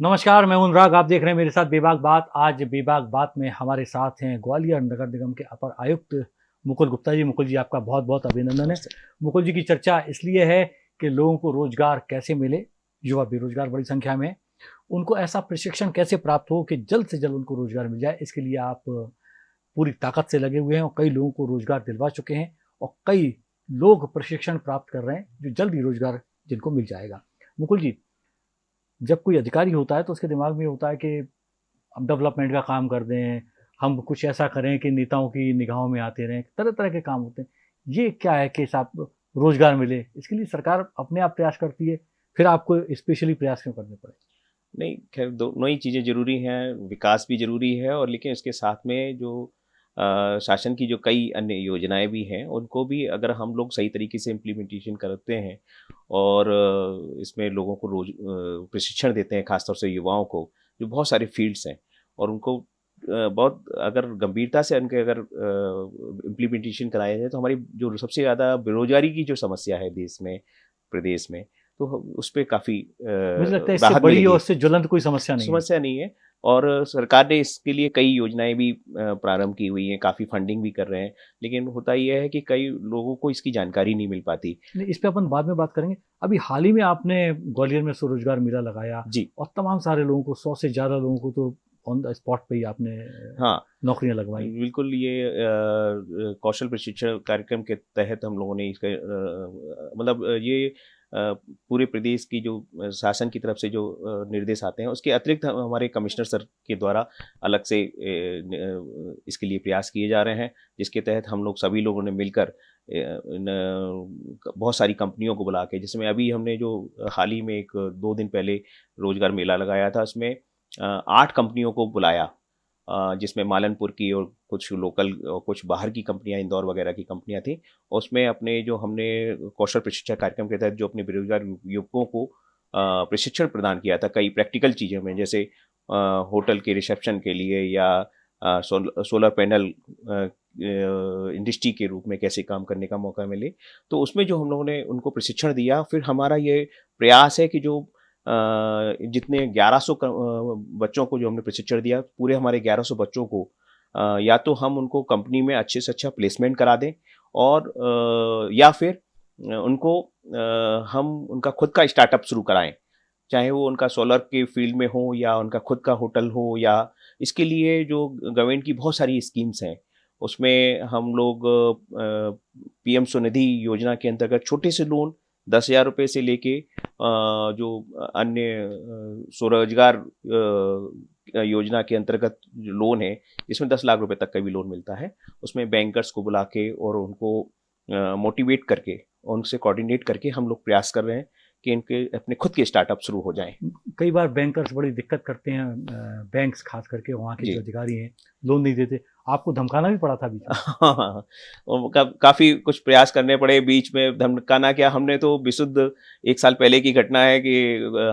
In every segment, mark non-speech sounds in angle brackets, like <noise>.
नमस्कार, मैं अनुराग। आप देख रहे हैं मेरे साथ बेबाक बात। आज बेबाक बात में हमारे साथ हैं ग्वालियर नगर निगम के अपर आयुक्त मुकुल गुप्ता जी। मुकुल जी, आपका बहुत बहुत अभिनंदन है। मुकुल जी की चर्चा इसलिए है कि लोगों को रोज़गार कैसे मिले, युवा बेरोजगार बड़ी संख्या में। उनको ऐसा प्रशिक्षण कैसे प्राप्त हो कि जल्द से जल्द उनको रोज़गार मिल जाए, इसके लिए आप पूरी ताकत से लगे हुए हैं और कई लोगों को रोज़गार दिलवा चुके हैं और कई लोग प्रशिक्षण प्राप्त कर रहे हैं जो जल्द ही रोज़गार जिनको मिल जाएगा। मुकुल जी जब कोई अधिकारी होता है तो उसके दिमाग में होता है कि हम डेवलपमेंट का काम कर दें, हम कुछ ऐसा करें कि नेताओं की निगाहों में आते रहें तरह तरह के काम होते हैं। ये क्या है कि साहब, रोज़गार मिले? इसके लिए सरकार अपने आप प्रयास करती है, फिर आपको स्पेशली प्रयास क्यों करने पड़े? नहीं, खैर, दोनों ही चीज़ें ज़रूरी हैं, विकास भी ज़रूरी है और लेकिन इसके साथ में जो शासन की जो कई अन्य योजनाएँ भी हैं उनको भी अगर हम लोग सही तरीके से इम्प्लीमेंटेशन करते हैं और इसमें लोगों को रोज प्रशिक्षण देते हैं खासतौर से युवाओं को जो बहुत सारे फील्ड्स हैं और उनको बहुत अगर गंभीरता से उनके अगर इम्प्लीमेंटेशन कराया जाए तो हमारी जो सबसे ज़्यादा बेरोजगारी की जो समस्या है देश में प्रदेश में तो उस पर काफ़ी मुझे लगता है इससे बड़ी और ज्वलंत कोई समस्या नहीं समस्या नहीं है। और सरकार ने इसके लिए कई योजनाएँ भी प्रारंभ की हुई हैं काफ़ी फंडिंग भी कर रहे हैं लेकिन होता यह है कि कई लोगों को इसकी जानकारी नहीं मिल पाती। इस पर अपन बाद में बात करेंगे। अभी हाल ही में आपने ग्वालियर में स्वरोजगार मेला लगाया जी। और तमाम सारे लोगों को सौ से ज़्यादा लोगों को तो ऑन द स्पॉट पे ही आपने हाँ। नौकरियाँ लगवाई। बिल्कुल ये कौशल प्रशिक्षण कार्यक्रम के तहत हम लोगों ने इसका मतलब ये पूरे प्रदेश की जो शासन की तरफ़ से जो निर्देश आते हैं, उसके अतिरिक्त हमारे कमिश्नर सर के द्वारा अलग से इसके लिए प्रयास किए जा रहे हैं, जिसके तहत हम लोग सभी लोगों ने मिलकर बहुत सारी कंपनियों को बुला के, जिसमें अभी हमने जो, हाल ही में एक दो दिन पहले रोज़गार मेला लगाया था, उसमें आठ कंपनियों को बुलाया जिसमें मालनपुर की और कुछ लोकल कुछ बाहर की कंपनियाँ, इंदौर वगैरह की कंपनियाँ थी, उसमें अपने जो हमने कौशल प्रशिक्षण कार्यक्रम के तहत जो अपने बेरोजगार युवकों को प्रशिक्षण प्रदान किया था कई प्रैक्टिकल चीज़ों में, जैसे होटल के रिसेप्शन के लिए या सोलर पैनल इंडस्ट्री के रूप में कैसे काम करने का मौका मिले। तो उसमें जो हम लोगों ने उनको प्रशिक्षण दिया, फिर हमारा ये प्रयास है कि जो जितने 1100 बच्चों को जो हमने प्रशिक्षण दिया, पूरे हमारे 1100 बच्चों को या तो हम उनको कंपनी में अच्छे से अच्छा प्लेसमेंट करा दें और या फिर उनको हम उनका खुद का स्टार्टअप शुरू कराएँ। चाहे वो उनका सोलर के फ़ील्ड में हो या उनका खुद का होटल हो या इसके लिए जो गवर्नमेंट की बहुत सारी स्कीम्स हैं, उसमें हम लोग पीएम स्वनिधि योजना के अंतर्गत छोटे से लोन दस हज़ार रुपये से लेके जो अन्य स्वरोजगार योजना के अंतर्गत जो लोन है, इसमें दस लाख रुपए तक का भी लोन मिलता है। उसमें बैंकर्स को बुला के और उनको मोटिवेट करके, उनसे कोऑर्डिनेट करके हम लोग प्रयास कर रहे हैं। कि इनके अपने खुद के स्टार्टअप शुरू हो जाएँ। कई बार बैंकर्स बड़ी दिक्कत करते हैं बैंक्स खास करके वहाँ के जो। अधिकारी हैं लोन नहीं देते। आपको धमकाना भी पड़ा था बीच <laughs> हाँ, हाँ, हाँ। का, काफ़ी कुछ प्रयास करने पड़े बीच में धमकाना क्या हमने तो विशुद्ध एक साल पहले की घटना है कि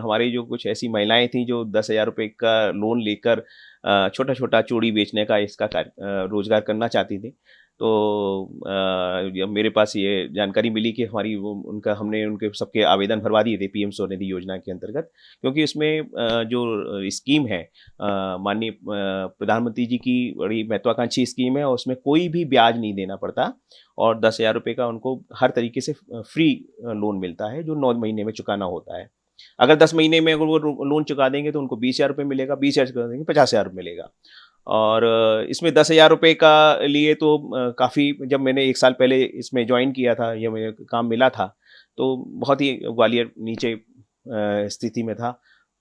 हमारी जो कुछ ऐसी महिलाएँ थी जो दस हज़ार रुपये का लोन लेकर छोटा छोटा चूड़ी बेचने का इसका रोज़गार करना चाहती थी। तो मेरे पास ये जानकारी मिली कि हमारी वो उनका हमने उनके सबके आवेदन भरवा दिए थे, पीएम स्वनिधि योजना के अंतर्गत। क्योंकि इसमें जो स्कीम है माननीय प्रधानमंत्री जी की बड़ी महत्वाकांक्षी स्कीम है और उसमें कोई भी ब्याज नहीं देना पड़ता और दस हज़ार रुपये का उनको हर तरीके से फ्री लोन मिलता है, जो नौ महीने में चुकाना होता है। अगर दस महीने में अगर वो लोन चुका देंगे तो उनको बीस हज़ार रुपये मिलेगा, बीस हज़ार चुका देंगे, पचास हज़ार मिलेगा। और इसमें दस हज़ार रुपये का लिए तो काफ़ी जब मैंने एक साल पहले इसमें ज्वाइन किया था या मुझे काम मिला था तो बहुत ही ग्वालियर नीचे स्थिति में था।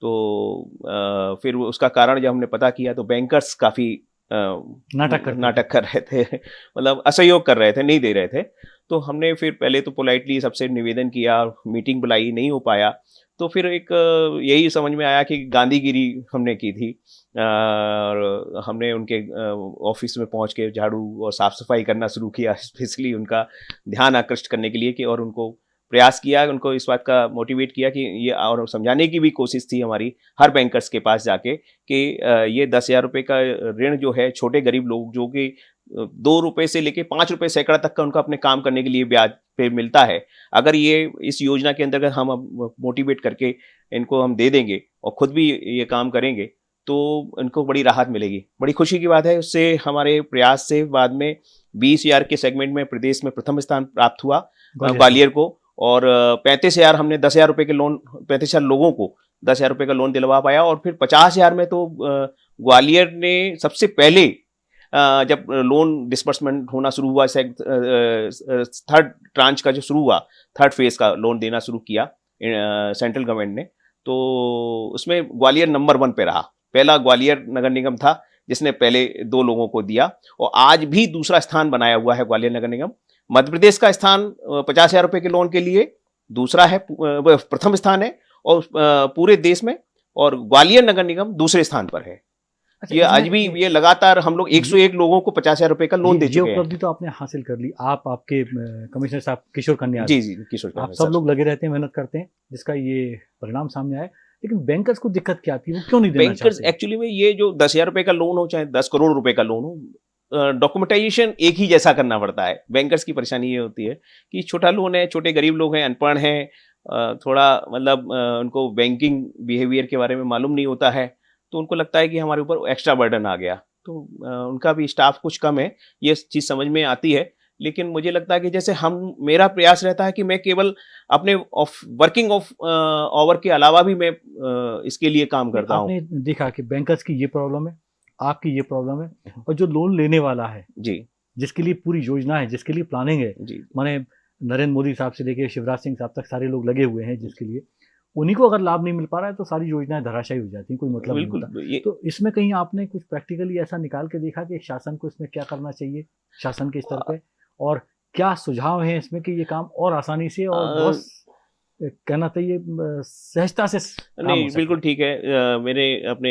तो फिर उसका कारण जब हमने पता किया तो बैंकर्स काफ़ी नाटक कर नाटक कर रहे थे। <laughs> मतलब असहयोग कर रहे थे नहीं दे रहे थे। तो हमने फिर पहले तो पोलाइटली सबसे निवेदन किया मीटिंग बुलाई नहीं हो पाया। तो फिर एक यही समझ में आया कि गांधीगिरी हमने की थी और हमने उनके ऑफ़िस में पहुँच के झाड़ू और साफ़ सफ़ाई करना शुरू किया, <laughs> स्पेशली उनका ध्यान आकृष्ट करने के लिए कि और उनको प्रयास किया, उनको इस बात का मोटिवेट किया कि ये और समझाने की भी कोशिश थी हमारी, हर बैंकर्स के पास जाके कि ये दस हज़ार रुपये का ऋण जो है, छोटे गरीब लोग जो कि दो रुपए से लेके पाँच रुपए सैकड़ा तक का उनका अपने काम करने के लिए ब्याज पे मिलता है। अगर ये इस योजना के अंतर्गत हम मोटिवेट करके इनको हम दे देंगे और खुद भी ये काम करेंगे तो इनको बड़ी राहत मिलेगी। बड़ी खुशी की बात है उससे हमारे प्रयास से बाद में बीस हज़ार के सेगमेंट में प्रदेश में प्रथम स्थान प्राप्त हुआ ग्वालियर को। और पैंतीस हज़ार हमने दस हज़ार रुपये के लोन पैंतीस हज़ार लोगों को दस हज़ार रुपये का लोन दिलवा पाया। और फिर पचास हज़ार में तो ग्वालियर ने सबसे पहले जब लोन डिस्बर्समेंट होना शुरू हुआ थर्ड ट्रांच का जो शुरू हुआ थर्ड फ़ेज़ का लोन देना शुरू किया सेंट्रल गवर्नमेंट ने तो उसमें ग्वालियर नंबर वन पे रहा। पहला ग्वालियर नगर निगम था, जिसने पहले दो लोगों को दिया, और आज भी दूसरा स्थान बनाया हुआ है ग्वालियर नगर निगम। मध्य प्रदेश का स्थान पचास हज़ार रुपये के लोन के लिए, दूसरा है प्रथम स्थान है, और पूरे देश में, और ग्वालियर नगर निगम दूसरे स्थान पर है। अच्छा, ये आज भी ये लगातार हम लोग 101 लोगों को पचास हज़ार रुपए का लोन दे चुके हैं। उपलब्धि तो आपने हासिल कर ली। आप आपके कमिश्नर साहब किशोर कन्या जी जी किशोर आप सब लोग लगे रहते हैं मेहनत करते हैं जिसका ये परिणाम सामने आया। लेकिन बैंकर्स को दिक्कत क्या आती है वो क्यों नहीं बैंकर्स एक्चुअली में ये जो दस हज़ार रुपए का लोन हो चाहे दस करोड़ रुपए का लोन हो डॉक्यूमेंटाइजेशन एक ही जैसा करना पड़ता है। बैंकर्स की परेशानी ये होती है कि छोटा लोन है छोटे गरीब लोग हैं अनपढ़ हैं थोड़ा मतलब उनको बैंकिंग बिहेवियर के बारे में मालूम नहीं होता है। तो उनको लगता है कि हमारे ऊपर एक्स्ट्रा बर्डन आ गया। तो उनका भी स्टाफ कुछ कम है ये चीज़ समझ में आती है। लेकिन मुझे लगता है कि जैसे हम मेरा प्रयास रहता है कि मैं केवल अपने ऑफ़ वर्किंग ऑफ़ आवर के अलावा भी मैं इसके लिए काम करता हूँ। देखा कि बैंकर्स की ये प्रॉब्लम है आपकी ये प्रॉब्लम है और जो लोन लेने वाला है जी। जिसके लिए पूरी योजना है जिसके लिए प्लानिंग है। जी। माने नरेंद्र मोदी साहब से लेके शिवराज सिंह साहब तक सारे लोग लगे हुए हैं जिसके लिए। उन्हीं को अगर लाभ नहीं मिल पा रहा है तो सारी योजनाएँ धराशायी हो जाती हैं कोई मतलब नहीं होता। तो इसमें कहीं आपने कुछ प्रैक्टिकली ऐसा निकाल के देखा कि शासन को इसमें क्या करना चाहिए शासन के स्तर पे? और क्या सुझाव है इसमें कि ये काम और आसानी से और बहुत कहना चाहिए सहजता से नहीं बिल्कुल ठीक है। आ, मेरे अपने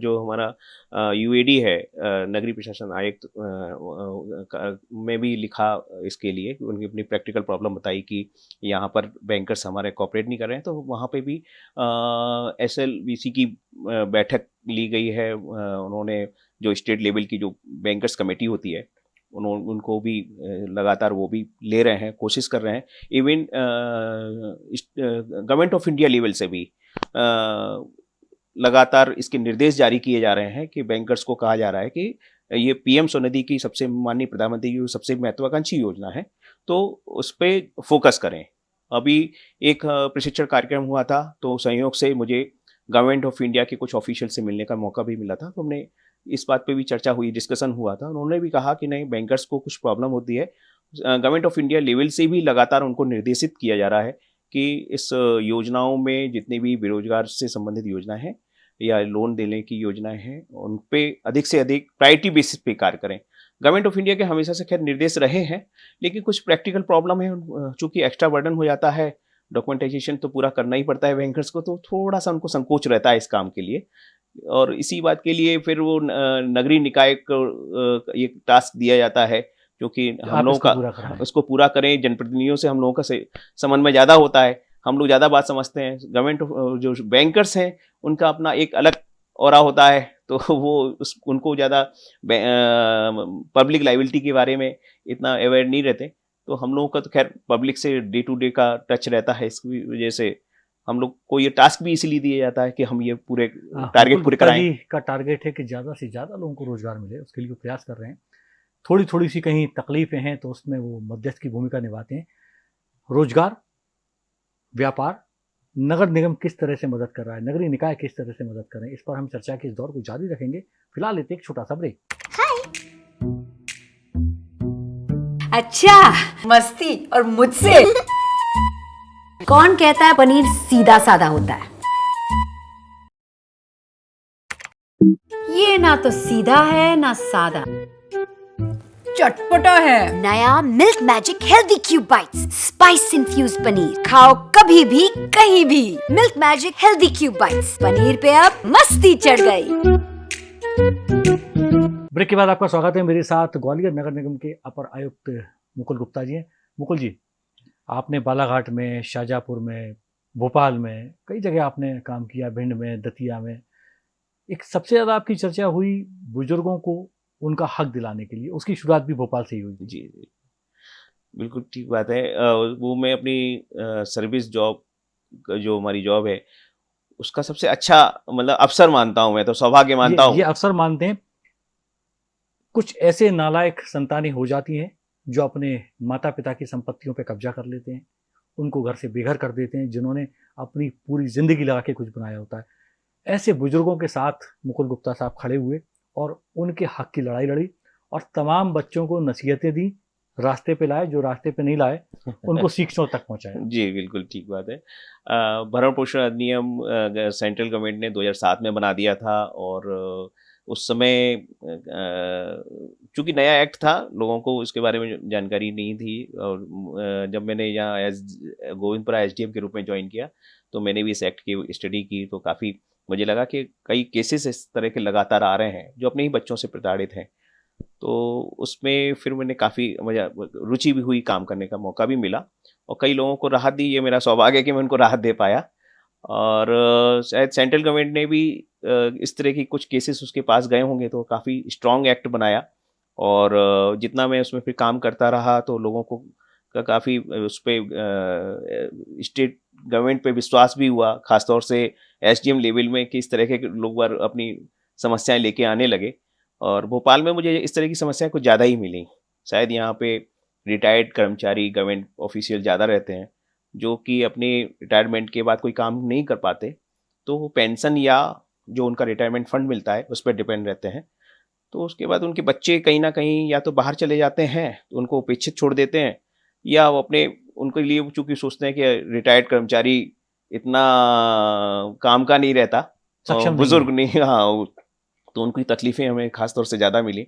जो हमारा यूएडी है नगरीय प्रशासन आयुक्त में भी लिखा इसके लिए उनकी अपनी प्रैक्टिकल प्रॉब्लम बताई कि यहाँ पर बैंकर्स हमारे कॉपरेट नहीं कर रहे हैं तो वहाँ पे भी एस एल की बैठक ली गई है। उन्होंने जो स्टेट लेवल की जो बैंकर्स कमेटी होती है उन्होंने उनको भी लगातार वो भी ले रहे हैं कोशिश कर रहे हैं। Even government of India level से भी आ, लगातार इसके निर्देश जारी किए जा रहे हैं कि बैंकर्स को कहा जा रहा है कि ये पीएम स्वनिधि की सबसे माननीय प्रधानमंत्री की सबसे महत्वाकांक्षी योजना है तो उस पर फोकस करें। अभी एक प्रशिक्षण कार्यक्रम हुआ था तो संयोग से मुझे गवर्नमेंट ऑफ़ इंडिया के कुछ ऑफिशियल से मिलने का मौका भी मिला था तो हमने इस बात पे भी चर्चा हुई डिस्कशन हुआ था। उन्होंने भी कहा कि नहीं बैंकर्स को कुछ प्रॉब्लम होती है। गवर्नमेंट ऑफ़ इंडिया लेवल से भी लगातार उनको निर्देशित किया जा रहा है कि इस योजनाओं में जितनी भी बेरोजगार से संबंधित योजना है या लोन देने की योजनाएँ हैं, उन पर अधिक से अधिक प्रायोरिटी बेसिस पे कार्य करें। गवर्नमेंट ऑफ़ इंडिया के हमेशा से खैर निर्देश रहे हैं, लेकिन कुछ प्रैक्टिकल प्रॉब्लम है। चूँकि एक्स्ट्रा बर्डन हो जाता है डॉक्यूमेंटाइजेशन तो पूरा करना ही पड़ता है बैंकर्स को तो थोड़ा सा उनको संकोच रहता है इस काम के लिए। और इसी बात के लिए फिर वो नगरीय निकाय को ये टास्क दिया जाता है जो कि हम लोगों का उसको पूरा करें जनप्रतिनिधियों से हम लोगों का समन्वय ज़्यादा होता है। हम लोग ज़्यादा बात समझते हैं। गवर्नमेंट जो बैंकर्स हैं उनका अपना एक अलग और होता है तो <laughs> वो उस उनको ज़्यादा पब्लिक लाइबिलिटी के बारे में इतना अवेयर नहीं रहते। तो हम लोगों का तो खैर पब्लिक से डे टू डे का टच रहता है इसकी वजह से। हम लोग को ये टास्क भी इसीलिए दिया जाता है कि हम ये पूरे टारगेट हाँ, पूरे कराएँ। का टारगेट है कि ज़्यादा से ज़्यादा लोगों को रोज़गार मिले उसके लिए प्रयास कर रहे हैं। थोड़ी थोड़ी सी कहीं तकलीफें हैं तो उसमें वो मध्यस्थ की भूमिका निभाते हैं। रोज़गार व्यापार नगर निगम किस तरह से मदद कर रहा है नगरीय निकाय किस तरह से मदद कर रहे हैं इस पर हम चर्चा के इस दौर को जारी रखेंगे। फ़िलहाल लेते एक छोटा सा ब्रेक अच्छा मस्ती और मुझसे। कौन कहता है पनीर सीधा साधा होता है? ये ना तो सीधा है ना सादा। चटपटा है। नया milk magic healthy cube bites spice infuse paneer. खाओ कभी भी कहीं भी। Milk magic healthy cube bites. Paneer पे अब मस्ती चढ़ गई। ब्रेक के बाद आपका स्वागत है मेरे साथ ग्वालियर नगर निगम के अपर आयुक्त मुकुल गुप्ता जी हैं। मुकुल जी आपने बालाघाट में शाहजहाँपुर में भोपाल में कई जगह आपने काम किया भिंड में दतिया में। एक सबसे ज़्यादा आपकी चर्चा हुई बुज़ुर्गों को उनका हक दिलाने के लिए। उसकी शुरुआत भी भोपाल से ही हुई। जी जी। बिल्कुल ठीक बात है। वो मैं अपनी सर्विस जॉब जो हमारी जॉब है उसका सबसे अच्छा मतलब अवसर मानता हूँ मैं तो सौभाग्य मानता हूँ। ये अवसर मानते हैं। कुछ ऐसे नालायक संतानें हो जाती हैं जो अपने माता पिता की संपत्तियों पर कब्जा कर लेते हैं उनको घर से बेघर कर देते हैं जिन्होंने अपनी पूरी ज़िंदगी लगा के कुछ बनाया होता है। ऐसे बुज़ुर्गों के साथ मुकुल गुप्ता साहब खड़े हुए और उनके हक की लड़ाई लड़ी और तमाम बच्चों को नसीहतें दी रास्ते पे लाए जो रास्ते पे नहीं लाए उनको <laughs> शिक्षकों तक पहुँचाए जी बिल्कुल ठीक बात है। भरण पोषण अधिनियम सेंट्रल गवर्नमेंट ने 2007 में बना दिया था और उस समय चूँकि नया एक्ट था, लोगों को उसके बारे में जानकारी नहीं थी और जब मैंने यहाँ एज गोविंदपुरा एस के रूप में ज्वाइन किया तो मैंने भी इस एक्ट की स्टडी की तो काफ़ी मुझे लगा कि कई केसेस इस तरह के लगातार आ रहे हैं, जो अपने ही बच्चों से प्रताड़ित हैं। तो उसमें फिर मैंने काफ़ी मुझे, रुचि भी हुई काम करने का, मौका भी मिला और कई लोगों को राहत दी, ये मेरा सौभाग्य है कि मैं उनको राहत दे पाया। और शायद सेंट्रल गवर्नमेंट ने भी इस तरह की कुछ केसेस उसके पास गए होंगे तो काफ़ी स्ट्रॉन्ग एक्ट बनाया। और जितना मैं उसमें फिर काम करता रहा तो लोगों को का काफ़ी उस पर स्टेट गवर्नमेंट पे विश्वास भी हुआ, खासतौर से एसडीएम लेवल में कि इस तरह के लोग बार अपनी समस्याएँ लेके आने लगे। और भोपाल में मुझे इस तरह की समस्याएँ कुछ ज़्यादा ही मिली। शायद यहाँ पे रिटायर्ड कर्मचारी गवर्नमेंट ऑफिशियल ज़्यादा रहते हैं। जो कि अपने रिटायरमेंट के बाद कोई काम नहीं कर पाते तो वो पेंशन या जो उनका रिटायरमेंट फंड मिलता है उस पर डिपेंड रहते हैं। तो उसके बाद उनके बच्चे कहीं ना कहीं या तो बाहर चले जाते हैं तो उनको उपेक्षित छोड़ देते हैं या वो अपने उनके लिए चूँकि सोचते हैं कि रिटायर्ड कर्मचारी इतना काम का नहीं रहता बुज़ुर्ग नहीं हाँ तो उनकी तकलीफें हमें खासतौर से ज़्यादा मिली।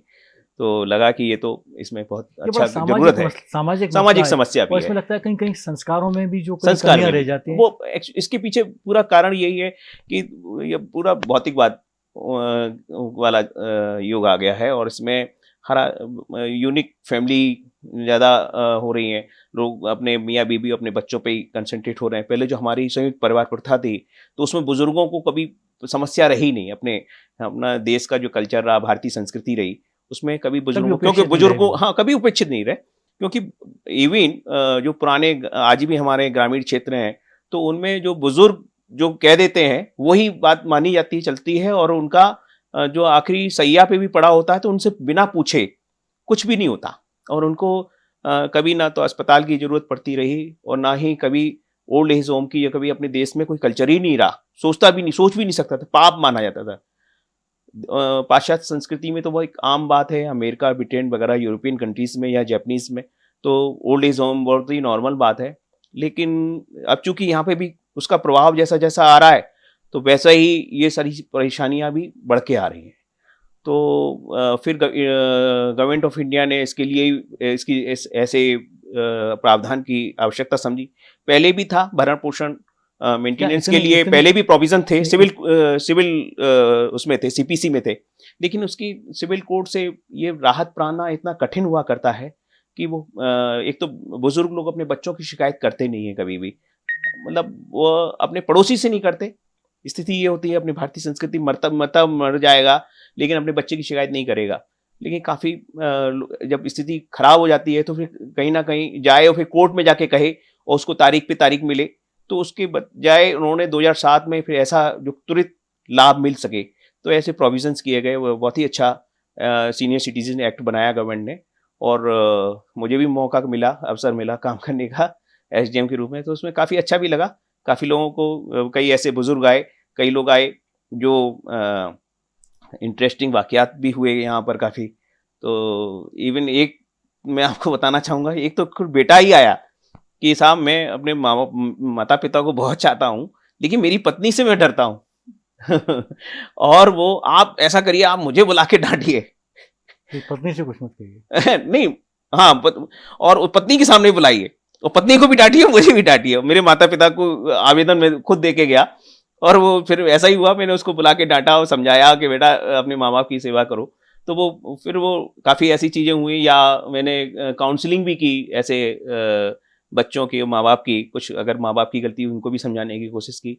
तो लगा कि ये तो इसमें बहुत अच्छा ज़रूरत है। सामाजिक सामाजिक समस्या भी इसमें लगता है कहीं कहीं संस्कारों में भी जो संस्कार रह जाती हैं। वो इसके पीछे पूरा कारण यही है कि ये पूरा भौतिकवाद वाला युग आ गया है और इसमें हरा यूनिक फैमिली ज़्यादा हो रही हैं। लोग अपने मियाँ बीबी अपने बच्चों पे ही कंसंट्रेट हो रहे हैं। पहले जो हमारी संयुक्त परिवार प्रथा थी तो उसमें बुज़ुर्गों को कभी समस्या रही नहीं। अपने अपना देश का जो कल्चर रहा भारतीय संस्कृति रही उसमें कभी बुज़ुर्गों क्योंकि बुज़ुर्गों हाँ कभी उपेक्षित नहीं रहे। क्योंकि इवन जो पुराने आज भी हमारे ग्रामीण क्षेत्र हैं तो उनमें जो बुज़ुर्ग जो कह देते हैं वही बात मानी जाती चलती है और उनका जो आखिरी सैया पे भी पड़ा होता है तो उनसे बिना पूछे कुछ भी नहीं होता। और उनको कभी ना तो अस्पताल की ज़रूरत पड़ती रही और ना ही कभी ओल्ड एज होम की या कभी अपने देश में कोई कल्चर ही नहीं रहा। सोचता भी नहीं सोच भी नहीं सकता था पाप माना जाता था। पाश्चात्य संस्कृति में तो वो एक आम बात है, अमेरिका, ब्रिटेन वगैरह, यूरोपियन कंट्रीज़ में या जैपनीज में तो ओल्ड एज होम बहुत ही नॉर्मल बात है। लेकिन अब चूँकि यहाँ पे भी उसका प्रभाव जैसा जैसा आ रहा है तो वैसा ही ये सारी परेशानियाँ भी बढ़ के आ रही हैं। तो फिर गवर्नमेंट ऑफ़ इंडिया ने इसके लिए इसकी इस, ऐसे प्रावधान की आवश्यकता समझी। पहले भी था भरण पोषण मेंटेनेंस के लिए पहले भी प्रोविज़न थे सिविल सिविल उसमें थे सीपीसी में थे। लेकिन उसकी सिविल कोड से ये राहत पाना इतना कठिन हुआ करता है कि वो एक तो बुज़ुर्ग लोग अपने बच्चों की शिकायत करते नहीं है कभी भी। मतलब वो अपने पड़ोसी से नहीं करते। स्थिति ये होती है अपनी भारतीय संस्कृति मरता मरता मर जाएगा लेकिन अपने बच्चे की शिकायत नहीं करेगा। लेकिन काफ़ी जब स्थिति खराब हो जाती है तो फिर कहीं ना कहीं जाए और फिर कोर्ट में जाके कहे और उसको तारीख पे तारीख मिले। तो उसके बजाय उन्होंने 2007 में फिर ऐसा जो तुरंत लाभ मिल सके तो ऐसे प्रोविजंस किए गए। वो बहुत ही अच्छा सीनियर सिटीजन एक्ट बनाया गवर्नमेंट ने और आ, मुझे भी मौका मिला अवसर मिला काम करने का एस के रूप में। तो उसमें काफ़ी अच्छा भी लगा। काफ़ी लोगों को कई ऐसे बुज़ुर्ग आए कई लोग आए जो इंटरेस्टिंग वाकयात भी हुए यहाँ पर काफ़ी। तो इवन एक मैं आपको बताना चाहूँगा एक तो खुद बेटा ही आया। कि साहब मैं अपने मामा माता पिता को बहुत चाहता हूँ लेकिन मेरी पत्नी से मैं डरता हूँ। <laughs> और वो आप ऐसा करिए आप मुझे बुला के डांटिए। पत्नी से कुछ मत कहिए। <laughs> नहीं हाँ पत, और पत्नी के सामने बुलाइए। और पत्नी को भी डांटिए मुझे भी डांटिए। मेरे माता पिता को आवेदन में खुद दे के गया और वो फिर ऐसा ही हुआ मैंने उसको बुला के डांटा और समझाया कि बेटा अपने माँ बाप की सेवा करो। तो वो फिर वो काफ़ी ऐसी चीज़ें हुई या मैंने काउंसलिंग भी की ऐसे बच्चों के माँ बाप की, कुछ अगर माँ बाप की गलती हुई, उनको भी समझाने की कोशिश की,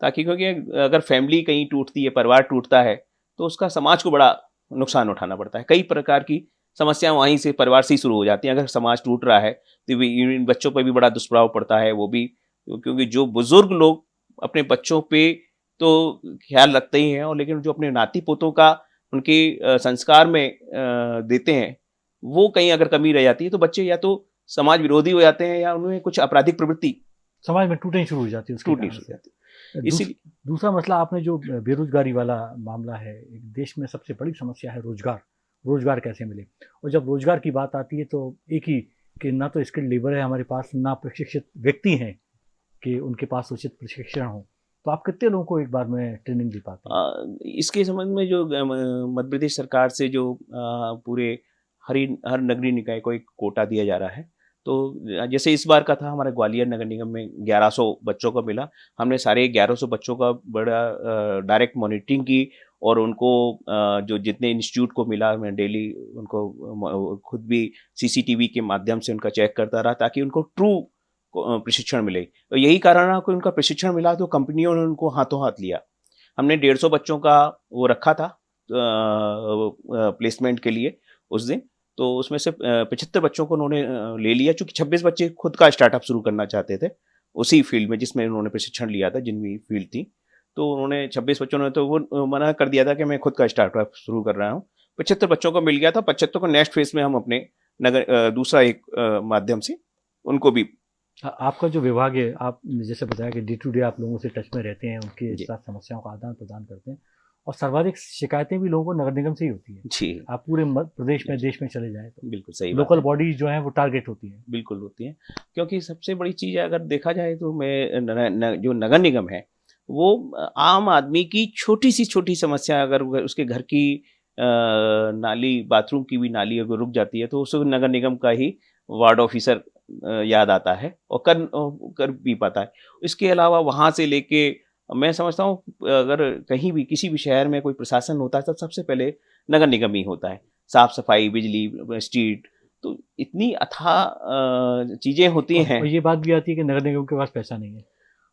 ताकि क्योंकि अगर फैमिली कहीं टूटती है, परिवार टूटता है तो उसका समाज को बड़ा नुकसान उठाना पड़ता है। कई प्रकार की समस्याएँ वहीं से परिवार से ही शुरू हो जाती हैं। अगर समाज टूट रहा है तो इन बच्चों पर भी बड़ा दुष्प्रभाव पड़ता है, वो भी, क्योंकि जो बुज़ुर्ग लोग अपने बच्चों पे तो ख्याल रखते ही हैं, और लेकिन जो अपने नाती पोतों का उनके संस्कार में देते हैं, वो कहीं अगर कमी रह जाती है तो बच्चे या तो समाज विरोधी हो जाते हैं या उन्हें कुछ आपराधिक प्रवृत्ति समाज में टूटनी शुरू हो जाती है टूटनी शुरू हो जाती है। इसी दूसरा मसला आपने जो बेरोजगारी वाला मामला है एक देश में सबसे बड़ी समस्या है रोज़गार। रोज़गार कैसे मिले? और जब रोज़गार की बात आती है तो एक ही कि ना तो स्किल्ड लेबर है हमारे पास ना प्रशिक्षित व्यक्ति हैं कि उनके पास उचित प्रशिक्षण हो। तो आप कितने लोगों को एक बार में ट्रेनिंग दे पाते हैं? इसके संबंध में जो मध्य प्रदेश सरकार से जो पूरे हरी हर नगरीय निकाय को एक कोटा दिया जा रहा है। तो जैसे इस बार का था, हमारे ग्वालियर नगर निगम में 1100 बच्चों को मिला। हमने सारे 1100 बच्चों का बड़ा डायरेक्ट मॉनिटरिंग की और उनको जो जितने इंस्टीट्यूट को मिला, मैं डेली उनको खुद भी सीसीटीवी के माध्यम से उनका चेक करता रहा ताकि उनको ट्रू प्रशिक्षण मिले। तो यही कारण रहा कि उनका प्रशिक्षण मिला तो कंपनियों ने उनको हाथों हाथ लिया। हमने डेढ़ सौ बच्चों का वो रखा था प्लेसमेंट के लिए उस दिन। तो उसमें से पचहत्तर बच्चों को उन्होंने ले लिया। चूँकि छब्बीस बच्चे खुद का स्टार्टअप शुरू करना चाहते थे उसी फ़ील्ड में जिसमें उन्होंने प्रशिक्षण लिया था जिनकी फ़ील्ड थी। तो उन्होंने छब्बीस बच्चों ने तो वो मना कर दिया था कि मैं खुद का स्टार्टअप शुरू कर रहा हूँ। पचहत्तर बच्चों को मिल गया था। पचहत्तर को नेक्स्ट फ़ेज़ में हम अपने नगर दूसरा एक माध्यम से उनको भी आपका जो विभाग है आप जैसे बताया कि डे टू डे आप लोगों से टच में रहते हैं उनके साथ समस्याओं का आदान प्रदान करते हैं। और सर्वाधिक शिकायतें भी लोगों को नगर निगम से ही होती है। जी। आप पूरे प्रदेश में देश में चले जाए तो। बिल्कुल सही लोकल बॉडीज जो है वो टारगेट होती है। बिल्कुल होती है। क्योंकि सबसे बड़ी चीज़ अगर देखा जाए तो मैं न, न, जो नगर निगम है वो आम आदमी की छोटी सी छोटी समस्या अगर उसके घर की नाली बाथरूम की भी नाली अगर रुक जाती है तो उस नगर निगम का ही वार्ड ऑफिसर याद आता है और कर कर भी पाता है। इसके अलावा वहाँ से लेके मैं समझता हूँ अगर कहीं भी किसी भी शहर में कोई प्रशासन होता है तो सबसे पहले नगर निगम ही होता है। साफ़ सफ़ाई बिजली स्ट्रीट तो इतनी अथा चीज़ें होती हैं। ये बात भी आती है कि नगर निगम के पास पैसा नहीं है।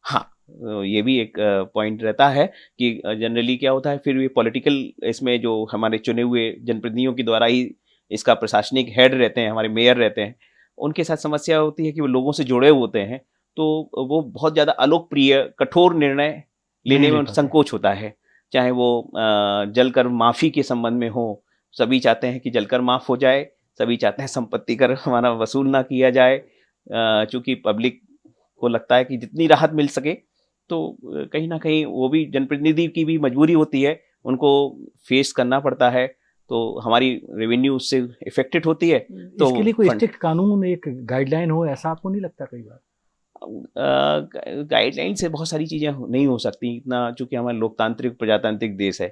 हाँ ये भी एक पॉइंट रहता है कि जनरली क्या होता है फिर भी पॉलिटिकल इसमें जो हमारे चुने हुए जनप्रतिनिधियों के द्वारा ही इसका प्रशासनिक हेड रहते हैं हमारे मेयर रहते हैं उनके साथ समस्या होती है कि वो लोगों से जुड़े होते हैं। तो वो बहुत ज़्यादा अलोकप्रिय कठोर निर्णय लेने में संकोच होता है। चाहे वो जलकर माफ़ी के संबंध में हो सभी चाहते हैं कि जलकर माफ़ हो जाए सभी चाहते हैं संपत्ति कर हमारा वसूल ना किया जाए चूँकि पब्लिक को लगता है कि जितनी राहत मिल सके तो कहीं ना कहीं वो भी जनप्रतिनिधि की भी मजबूरी होती है उनको फेस करना पड़ता है तो हमारी रेवेन्यू उससे इफेक्टेड होती है तो इसके लिए कोई स्ट्रिक्ट कानून एक गाइडलाइन हो ऐसा आपको नहीं लगता कई बार? गाइडलाइन से बहुत सारी चीज़ें नहीं हो सकती इतना चूँकि हमारा लोकतांत्रिक प्रजातांत्रिक देश है।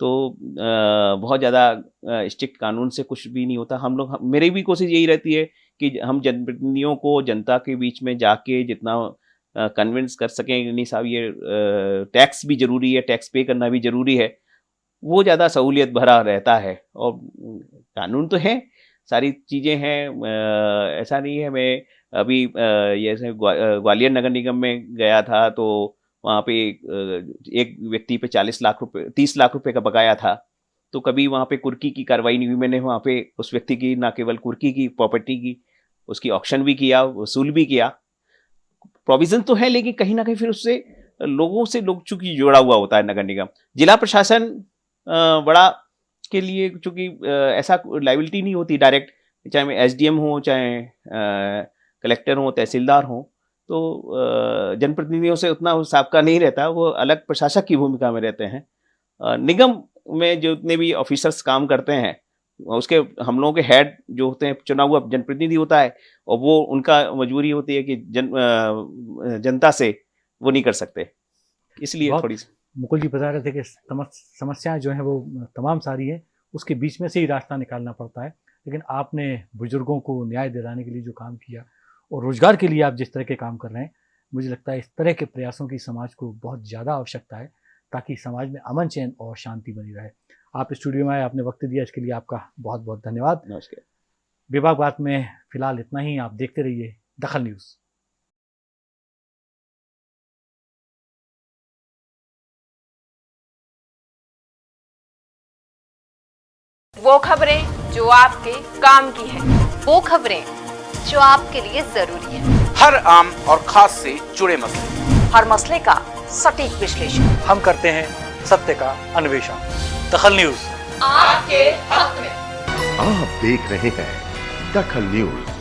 तो आ, बहुत ज़्यादा स्ट्रिक्ट कानून से कुछ भी नहीं होता। हम लोग मेरी भी कोशिश यही रहती है कि हम जनप्रतिनिधियों को जनता के बीच में जाके जितना कन्विंस कर सकें नहीं साहब ये टैक्स भी ज़रूरी है टैक्स पे करना भी ज़रूरी है। वो ज़्यादा सहूलियत भरा रहता है। और कानून तो है सारी चीज़ें हैं ऐसा नहीं है मैं अभी जैसे ग्वालियर नगर निगम में गया था तो वहाँ पे एक व्यक्ति पे चालीस लाख रुपए, तीस लाख रुपए का बकाया था। तो कभी वहाँ पे कुर्की की कार्रवाई नहीं हुई। मैंने वहाँ पे उस व्यक्ति की, ना केवल कुर्की की, प्रॉपर्टी की, उसकी ऑप्शन भी किया, वसूल भी किया। प्रोविज़न तो है, लेकिन कहीं ना कहीं फिर उससे लोगों से लोग चूँकि जुड़ा हुआ होता है नगर निगम। जिला प्रशासन बड़ा के लिए चूँकि ऐसा लाइबिलिटी नहीं होती डायरेक्ट, चाहे एस हो, चाहे कलेक्टर हो तहसीलदार हो तो जनप्रतिनिधियों से उतना साबका नहीं रहता वो अलग प्रशासक की भूमिका में रहते हैं। निगम में जो जितने भी ऑफिसर्स काम करते हैं उसके हम लोगों के हेड जो होते हैं चुना हुआ जनप्रतिनिधि होता है और वो उनका मजबूरी होती है कि जन जनता से वो नहीं कर सकते। इसलिए थोड़ी सी मुकुल जी बता रहे थे कि समस्याएँ जो हैं वो तमाम सारी हैं उसके बीच में से ही रास्ता निकालना पड़ता है लेकिन आपने बुज़ुर्गों को न्याय दिलाने के लिए जो काम किया और रोज़गार के लिए आप जिस तरह के काम कर रहे हैं मुझे लगता है इस तरह के प्रयासों की समाज को बहुत ज़्यादा आवश्यकता है ताकि समाज में अमन चैन और शांति बनी रहे। आप स्टूडियो में आए आपने वक्त दिया इसके लिए आपका बहुत बहुत धन्यवाद। नमस्कार। विभाग बात में फ़िलहाल इतना ही आप देखते रहिए दखल न्यूज़। वो खबरें जो आपके काम की है। वो खबरें जो आपके लिए ज़रूरी है। हर आम और खास से जुड़े मसले। हर मसले का सटीक विश्लेषण। हम करते हैं सत्य का अन्वेषण। दखल न्यूज़। आपके हक में। आप देख रहे हैं दखल न्यूज़।